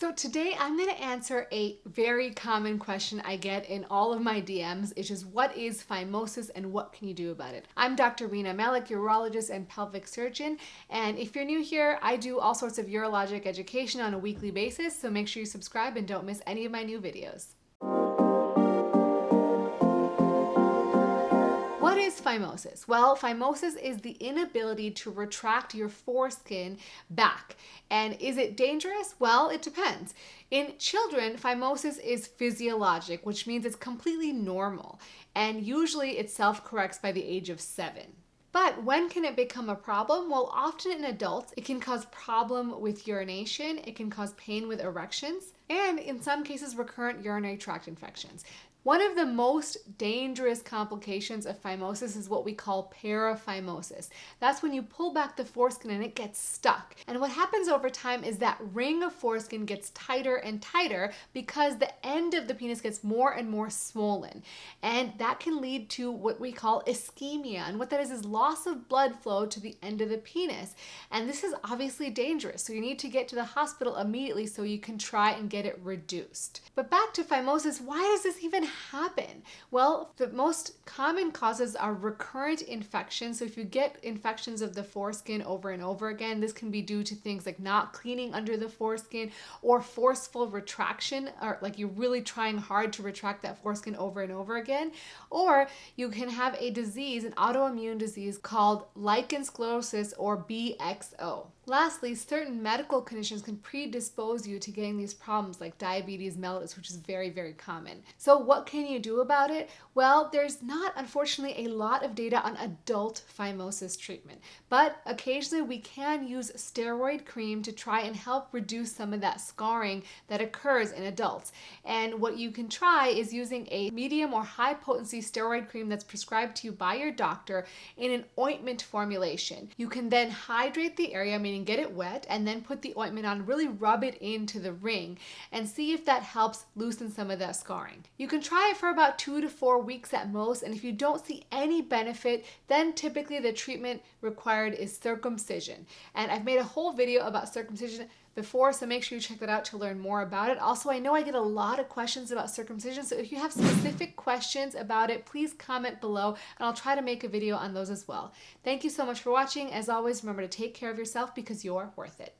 So today I'm going to answer a very common question I get in all of my DMs, which is what is phimosis and what can you do about it? I'm Dr. Rena Malik, urologist and pelvic surgeon, and if you're new here, I do all sorts of urologic education on a weekly basis, so make sure you subscribe and don't miss any of my new videos. Phimosis? Well, phimosis is the inability to retract your foreskin back. And is it dangerous? Well, it depends. In children, phimosis is physiologic, which means it's completely normal. And usually it self-corrects by the age of seven. But when can it become a problem? Well, often in adults, it can cause problem with urination, it can cause pain with erections, and in some cases, recurrent urinary tract infections. One of the most dangerous complications of phimosis is what we call paraphimosis. That's when you pull back the foreskin and it gets stuck. And what happens over time is that ring of foreskin gets tighter and tighter because the end of the penis gets more and more swollen. And that can lead to what we call ischemia. And what that is is loss of blood flow to the end of the penis. And this is obviously dangerous. So you need to get to the hospital immediately so you can try and get it reduced. But back to phimosis, why does this even happen? Well, the most common causes are recurrent infections. So if you get infections of the foreskin over and over again, this can be due to things like not cleaning under the foreskin or forceful retraction, or like you're really trying hard to retract that foreskin over and over again. Or you can have a disease, an autoimmune disease called lichen sclerosus or BXO. Lastly, certain medical conditions can predispose you to getting these problems like diabetes mellitus, which is very, very common. So what can you do about it? Well, there's not, unfortunately, a lot of data on adult phimosis treatment, but occasionally we can use steroid cream to try and help reduce some of that scarring that occurs in adults. And what you can try is using a medium or high potency steroid cream that's prescribed to you by your doctor in an ointment formulation. You can then hydrate the area, meaning get it wet, and then put the ointment on, really rub it into the ring and see if that helps loosen some of that scarring. You can try it for about two to four weeks at most, and if you don't see any benefit, then typically the treatment required is circumcision. And I've made a whole video about circumcision before, so make sure you check that out to learn more about it. Also, I know I get a lot of questions about circumcision, so if you have specific questions about it, please comment below and I'll try to make a video on those as well. Thank you so much for watching. As always, remember to take care of yourself because you're worth it.